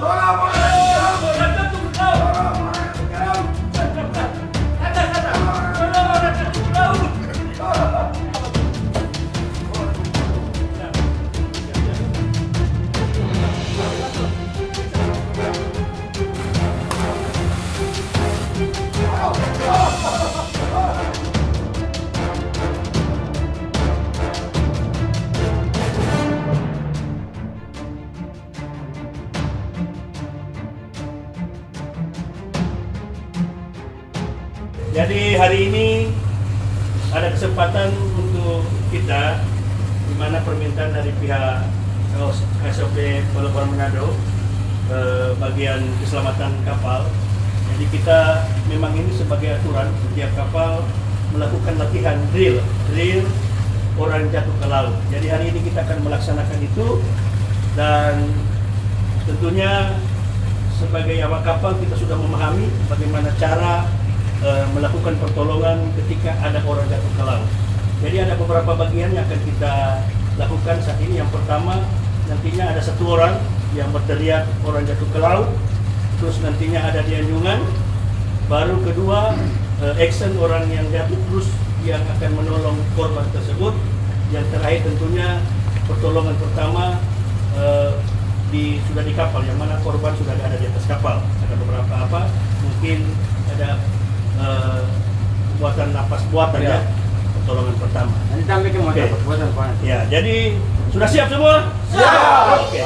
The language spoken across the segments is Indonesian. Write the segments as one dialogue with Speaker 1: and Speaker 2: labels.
Speaker 1: Vamos! Jadi hari ini ada kesempatan untuk kita di mana permintaan dari pihak SOP Pelabuhan Manado eh, bagian keselamatan kapal. Jadi kita memang ini sebagai aturan setiap kapal melakukan latihan drill, drill orang jatuh ke laut. Jadi hari ini kita akan melaksanakan itu dan tentunya sebagai awak kapal kita sudah memahami bagaimana cara eh, melakukan pertolongan ketika ada orang jatuh ke laut. Jadi ada beberapa bagian yang akan kita lakukan saat ini. Yang pertama nantinya ada satu orang yang berteriak orang jatuh ke laut, terus nantinya ada di anjungan. Baru kedua eh, action orang yang jatuh terus yang akan menolong korban tersebut. Yang terakhir tentunya pertolongan pertama eh, di sudah di kapal yang mana korban sudah ada di atas kapal. Ada beberapa apa mungkin ada eh, buatan napas buatan ya.
Speaker 2: Ya.
Speaker 1: pertolongan pertama.
Speaker 2: Nanti sampai ke
Speaker 1: Oke.
Speaker 2: motor buatan buatan.
Speaker 1: Ya, jadi sudah siap semua?
Speaker 2: Siap.
Speaker 1: Oke.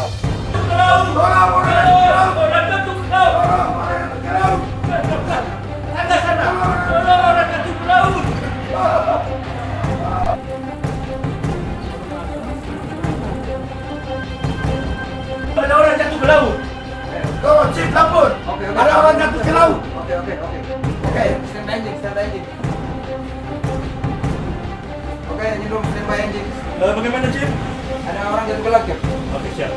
Speaker 1: Ada orang jatuh ke laut.
Speaker 3: Go, Chief Lampun.
Speaker 2: Oke, oke.
Speaker 3: Ada orang jatuh ke laut.
Speaker 2: Oke oke oke.
Speaker 3: Oke.
Speaker 2: Stand engine, stand by engine. Oke, ini dulu stand by engine.
Speaker 1: Eh, bagaimana, Chief?
Speaker 2: Ada orang jatuh ke ya?
Speaker 1: Oke, siap.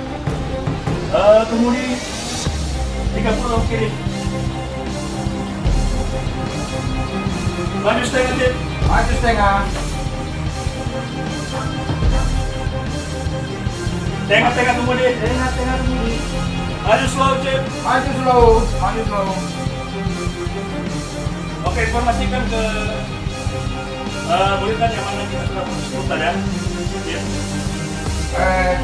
Speaker 1: Eh, kemudi 30 kiri. Maju setengah, Chief.
Speaker 2: Maju setengah.
Speaker 1: Tengah-tengah kemudi.
Speaker 2: Tengah tengah dulu.
Speaker 1: Maju slow, Chief.
Speaker 2: Maju slow, maju slow.
Speaker 1: Oke, informasikan ke uh, buritan yang mana kita sudah putus ruta ya. Ya.
Speaker 2: Eh,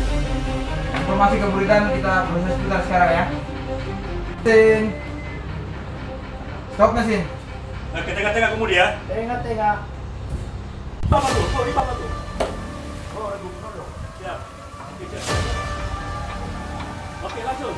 Speaker 2: informasi ke Buridan kita proses sekitar sekarang ya. Sin. Stop mesin.
Speaker 1: Oke, tengah-tengah kemudi ya.
Speaker 3: Tengah, tengah.
Speaker 1: Apa tuh? Oh, di apa tuh? Oh, ada gubernur dong. Siap. Oke, siap. Oke, langsung.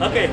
Speaker 1: Oke,